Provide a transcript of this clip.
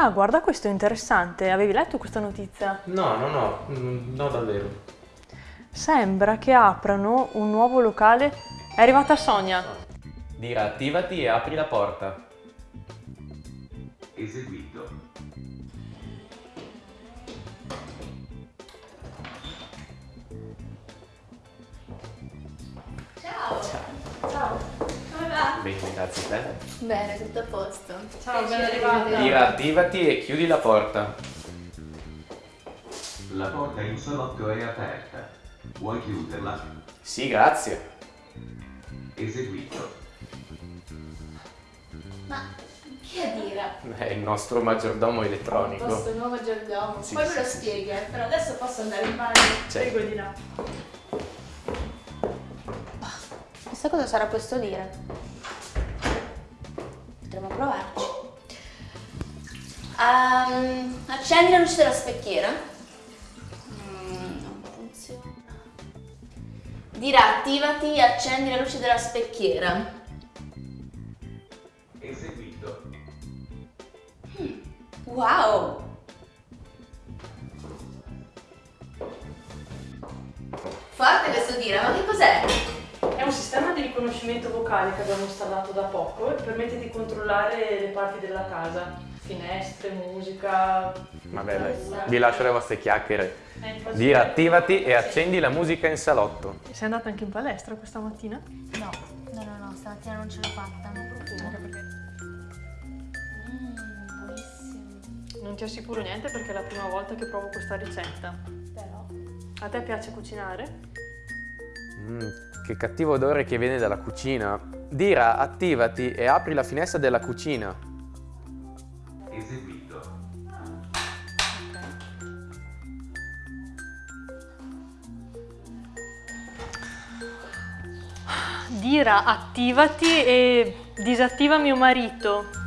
Ah, guarda questo è interessante. Avevi letto questa notizia? No, no, no, mm, no davvero. Sembra che aprano un nuovo locale. È arrivata Sonia. Dira attivati e apri la porta. Eseguito. Come a te. Bene, tutto a posto. Ciao, ben arrivata. rivederti. Dira attivati e chiudi la porta. La porta in salotto è aperta. Vuoi chiuderla? Sì, grazie. Eseguito. Ma chi è Dira? È il nostro maggiordomo Il elettronico. vostro nuovo maggiordomo. Sì, Poi sì, me lo sì, spieghi, eh, però adesso posso andare in bagno. Cioè, Prego di là. Chissà cosa sarà questo dire. Potremmo provarci. Ehm, accendi la luce della specchiera. Mm, non funziona. Dirà attivati e accendi la luce della specchiera. Eseguito. Wow! Forte questo dire, ma che cos'è? È un sistema di riconoscimento vocale che abbiamo installato da poco e permette di controllare le parti della casa. Finestre, musica. vabbè, dai, vi lascio le vostre chiacchiere. Eh, attivati e accendi la musica in salotto. Sei andata anche in palestra questa mattina? No, no, no, no, stamattina non ce l'ho fatta. Non profumo. Mmm, buonissimo. Non ti assicuro niente perché è la prima volta che provo questa ricetta. Però. A te piace cucinare? Mm, che cattivo odore che viene dalla cucina. Dira attivati e apri la finestra della cucina. Eseguito. Dira, attivati e disattiva mio marito.